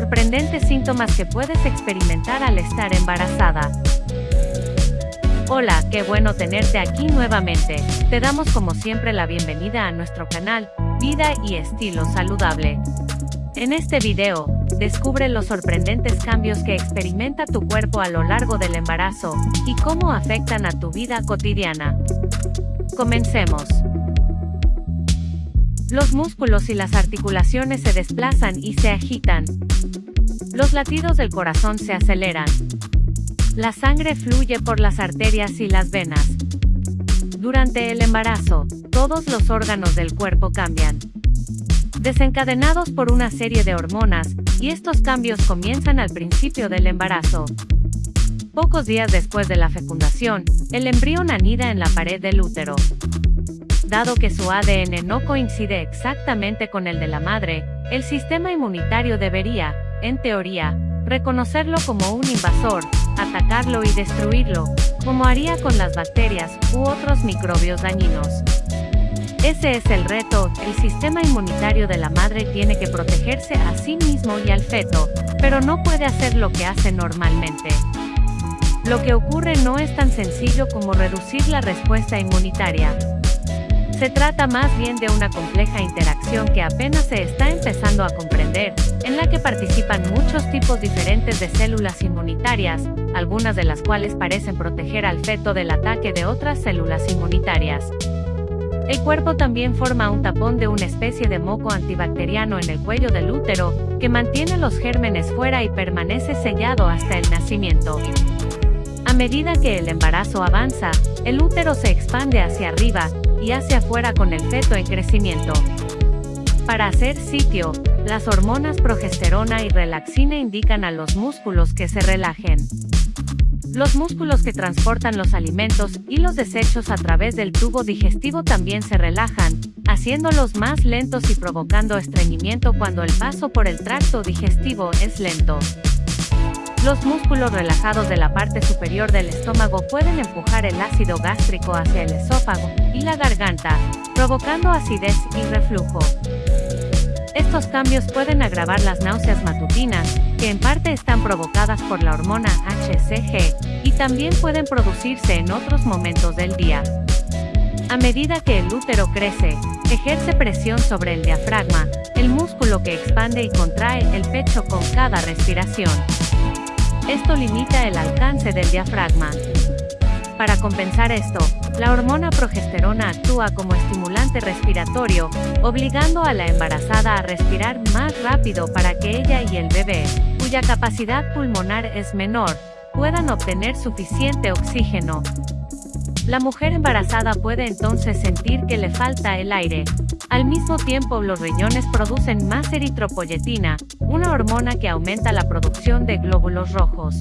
sorprendentes síntomas que puedes experimentar al estar embarazada. Hola, qué bueno tenerte aquí nuevamente. Te damos como siempre la bienvenida a nuestro canal, Vida y Estilo Saludable. En este video, descubre los sorprendentes cambios que experimenta tu cuerpo a lo largo del embarazo, y cómo afectan a tu vida cotidiana. Comencemos. Los músculos y las articulaciones se desplazan y se agitan. Los latidos del corazón se aceleran. La sangre fluye por las arterias y las venas. Durante el embarazo, todos los órganos del cuerpo cambian. Desencadenados por una serie de hormonas, y estos cambios comienzan al principio del embarazo. Pocos días después de la fecundación, el embrión anida en la pared del útero. Dado que su ADN no coincide exactamente con el de la madre, el sistema inmunitario debería, en teoría, reconocerlo como un invasor, atacarlo y destruirlo, como haría con las bacterias u otros microbios dañinos. Ese es el reto, el sistema inmunitario de la madre tiene que protegerse a sí mismo y al feto, pero no puede hacer lo que hace normalmente. Lo que ocurre no es tan sencillo como reducir la respuesta inmunitaria, se trata más bien de una compleja interacción que apenas se está empezando a comprender, en la que participan muchos tipos diferentes de células inmunitarias, algunas de las cuales parecen proteger al feto del ataque de otras células inmunitarias. El cuerpo también forma un tapón de una especie de moco antibacteriano en el cuello del útero, que mantiene los gérmenes fuera y permanece sellado hasta el nacimiento. A medida que el embarazo avanza, el útero se expande hacia arriba, y hacia afuera con el feto en crecimiento. Para hacer sitio, las hormonas progesterona y relaxina indican a los músculos que se relajen. Los músculos que transportan los alimentos y los desechos a través del tubo digestivo también se relajan, haciéndolos más lentos y provocando estreñimiento cuando el paso por el tracto digestivo es lento. Los músculos relajados de la parte superior del estómago pueden empujar el ácido gástrico hacia el esófago y la garganta, provocando acidez y reflujo. Estos cambios pueden agravar las náuseas matutinas, que en parte están provocadas por la hormona HCG, y también pueden producirse en otros momentos del día. A medida que el útero crece, ejerce presión sobre el diafragma, el músculo que expande y contrae el pecho con cada respiración. Esto limita el alcance del diafragma. Para compensar esto, la hormona progesterona actúa como estimulante respiratorio, obligando a la embarazada a respirar más rápido para que ella y el bebé, cuya capacidad pulmonar es menor, puedan obtener suficiente oxígeno. La mujer embarazada puede entonces sentir que le falta el aire, al mismo tiempo los riñones producen más eritropoyetina, una hormona que aumenta la producción de glóbulos rojos.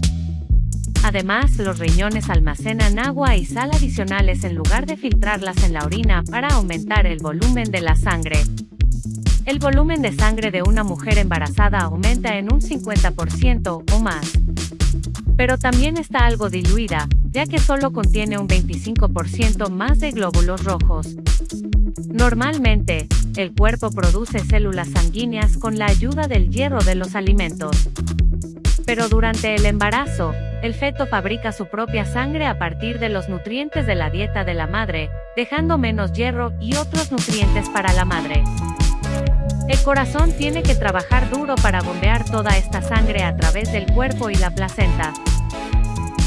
Además, los riñones almacenan agua y sal adicionales en lugar de filtrarlas en la orina para aumentar el volumen de la sangre. El volumen de sangre de una mujer embarazada aumenta en un 50% o más. Pero también está algo diluida, ya que solo contiene un 25% más de glóbulos rojos. Normalmente, el cuerpo produce células sanguíneas con la ayuda del hierro de los alimentos. Pero durante el embarazo, el feto fabrica su propia sangre a partir de los nutrientes de la dieta de la madre, dejando menos hierro y otros nutrientes para la madre. El corazón tiene que trabajar duro para bombear toda esta sangre a través del cuerpo y la placenta,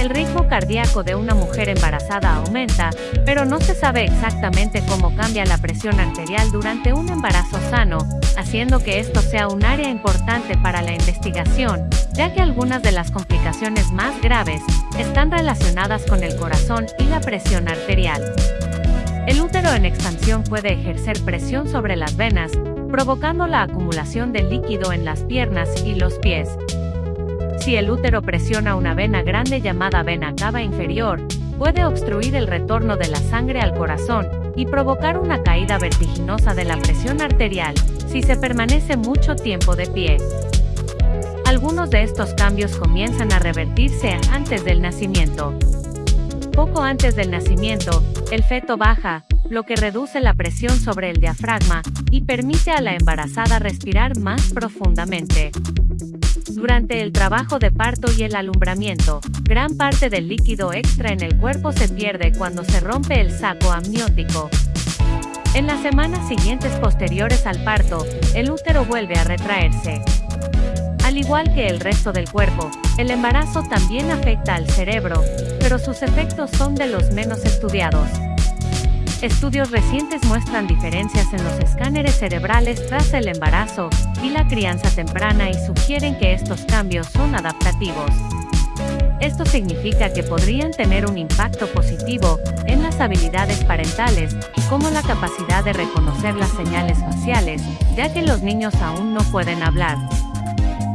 el ritmo cardíaco de una mujer embarazada aumenta, pero no se sabe exactamente cómo cambia la presión arterial durante un embarazo sano, haciendo que esto sea un área importante para la investigación, ya que algunas de las complicaciones más graves están relacionadas con el corazón y la presión arterial. El útero en expansión puede ejercer presión sobre las venas, provocando la acumulación de líquido en las piernas y los pies, si el útero presiona una vena grande llamada vena cava inferior, puede obstruir el retorno de la sangre al corazón y provocar una caída vertiginosa de la presión arterial si se permanece mucho tiempo de pie. Algunos de estos cambios comienzan a revertirse antes del nacimiento. Poco antes del nacimiento, el feto baja, lo que reduce la presión sobre el diafragma y permite a la embarazada respirar más profundamente. Durante el trabajo de parto y el alumbramiento, gran parte del líquido extra en el cuerpo se pierde cuando se rompe el saco amniótico. En las semanas siguientes posteriores al parto, el útero vuelve a retraerse. Al igual que el resto del cuerpo, el embarazo también afecta al cerebro, pero sus efectos son de los menos estudiados. Estudios recientes muestran diferencias en los escáneres cerebrales tras el embarazo y la crianza temprana y sugieren que estos cambios son adaptativos. Esto significa que podrían tener un impacto positivo en las habilidades parentales, como la capacidad de reconocer las señales faciales, ya que los niños aún no pueden hablar.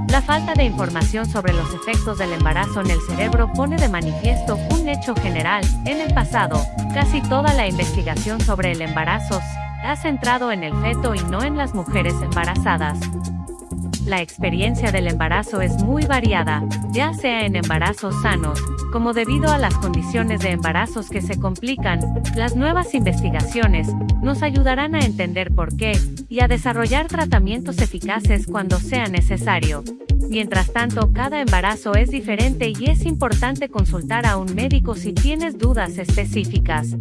La falta de información sobre los efectos del embarazo en el cerebro pone de manifiesto un hecho general. En el pasado, casi toda la investigación sobre el embarazo ha centrado en el feto y no en las mujeres embarazadas. La experiencia del embarazo es muy variada, ya sea en embarazos sanos, como debido a las condiciones de embarazos que se complican, las nuevas investigaciones nos ayudarán a entender por qué y a desarrollar tratamientos eficaces cuando sea necesario. Mientras tanto, cada embarazo es diferente y es importante consultar a un médico si tienes dudas específicas.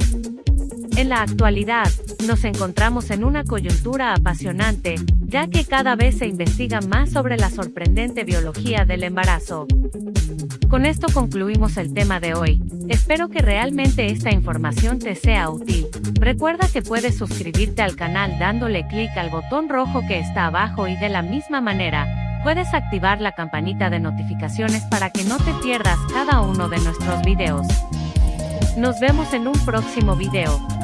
En la actualidad, nos encontramos en una coyuntura apasionante, ya que cada vez se investiga más sobre la sorprendente biología del embarazo. Con esto concluimos el tema de hoy. Espero que realmente esta información te sea útil. Recuerda que puedes suscribirte al canal dándole clic al botón rojo que está abajo y de la misma manera, puedes activar la campanita de notificaciones para que no te pierdas cada uno de nuestros videos. Nos vemos en un próximo video.